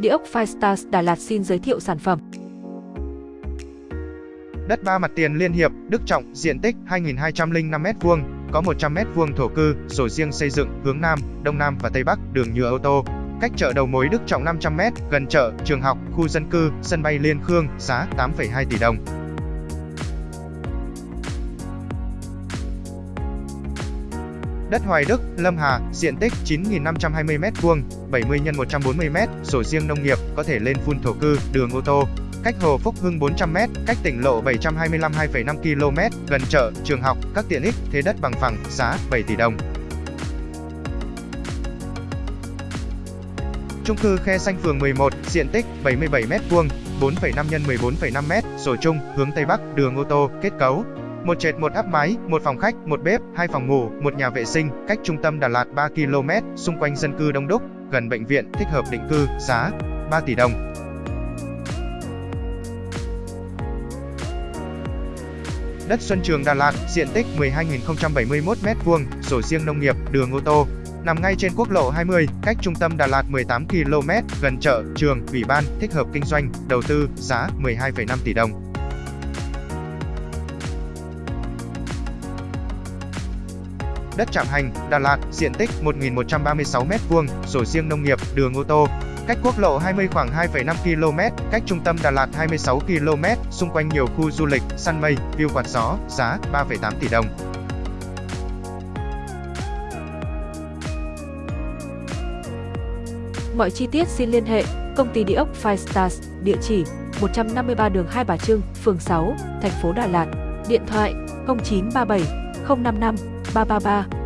Địa ốc Firestars Đà Lạt xin giới thiệu sản phẩm. Đất ba mặt tiền Liên Hiệp, Đức Trọng, diện tích 2.205 m2, có 100 m2 thổ cư, sổ riêng xây dựng, hướng Nam, Đông Nam và Tây Bắc, đường nhựa ô tô. Cách chợ đầu mối Đức Trọng 500 m, gần chợ, trường học, khu dân cư, sân bay Liên Khương, giá 8,2 tỷ đồng. Đất Hoài Đức, Lâm Hà, diện tích 9.520 m2, 70 x 140 m, sổ riêng nông nghiệp, có thể lên phun thổ cư, đường ô tô. Cách Hồ Phúc Hưng 400 m, cách tỉnh lộ 725 2,5 km, gần chợ, trường học, các tiện ích, thế đất bằng phẳng, giá 7 tỷ đồng. Trung cư Khe Xanh phường 11, diện tích 77 m2, 4,5 x 14,5 m, sổ chung, hướng Tây Bắc, đường ô tô, kết cấu, một trệt một áp mái, một phòng khách, một bếp, hai phòng ngủ, một nhà vệ sinh, cách trung tâm Đà Lạt 3 km, xung quanh dân cư đông đúc, gần bệnh viện, thích hợp định cư, giá 3 tỷ đồng. Đất Xuân Trường Đà Lạt, diện tích 12.071 m2, sổ riêng nông nghiệp, đường ô tô, nằm ngay trên quốc lộ 20, cách trung tâm Đà Lạt 18 km, gần chợ, trường, ủy ban, thích hợp kinh doanh, đầu tư, giá 12,5 tỷ đồng. Đất Trạm Hành, Đà Lạt, diện tích 1.136 m2, sổ riêng nông nghiệp, đường ô tô. Cách quốc lộ 20 khoảng 2,5 km, cách trung tâm Đà Lạt 26 km, xung quanh nhiều khu du lịch, săn mây, view quạt gió, giá 3,8 tỷ đồng. Mọi chi tiết xin liên hệ công ty địa ốc Five Stars, địa chỉ 153 đường Hai Bà Trưng, phường 6, thành phố Đà Lạt, điện thoại 0937 055八八八。